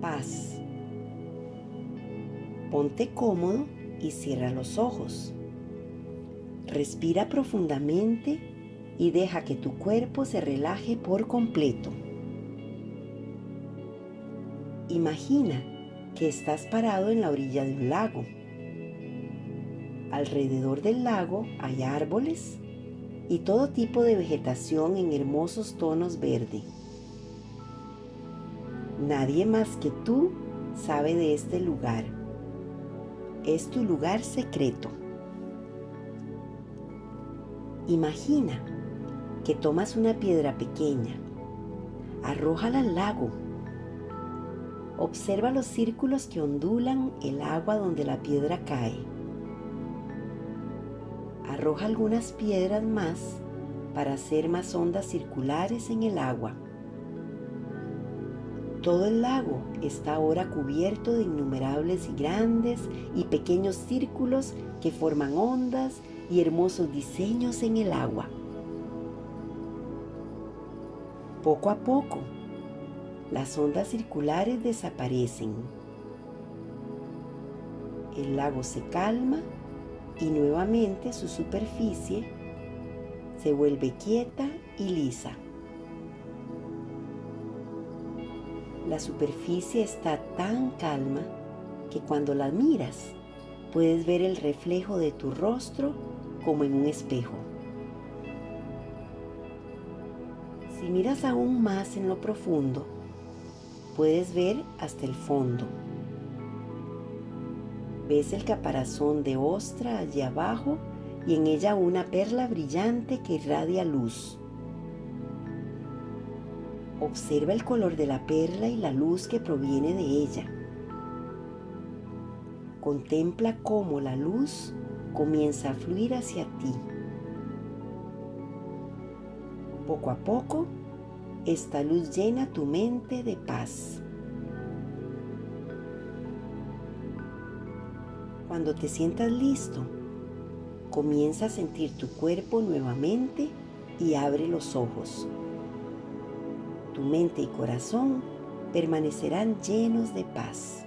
paz. Ponte cómodo y cierra los ojos. Respira profundamente y deja que tu cuerpo se relaje por completo. Imagina que estás parado en la orilla de un lago. Alrededor del lago hay árboles y todo tipo de vegetación en hermosos tonos verde. Nadie más que tú sabe de este lugar. Es tu lugar secreto. Imagina que tomas una piedra pequeña, arrójala al lago. Observa los círculos que ondulan el agua donde la piedra cae. Arroja algunas piedras más para hacer más ondas circulares en el agua. Todo el lago está ahora cubierto de innumerables y grandes y pequeños círculos que forman ondas y hermosos diseños en el agua. Poco a poco, las ondas circulares desaparecen. El lago se calma y nuevamente su superficie se vuelve quieta y lisa. La superficie está tan calma que cuando la miras puedes ver el reflejo de tu rostro como en un espejo. Si miras aún más en lo profundo, puedes ver hasta el fondo. Ves el caparazón de ostra allí abajo y en ella una perla brillante que irradia luz. Observa el color de la perla y la luz que proviene de ella. Contempla cómo la luz comienza a fluir hacia ti. Poco a poco, esta luz llena tu mente de paz. Cuando te sientas listo, comienza a sentir tu cuerpo nuevamente y abre los ojos tu mente y corazón permanecerán llenos de paz.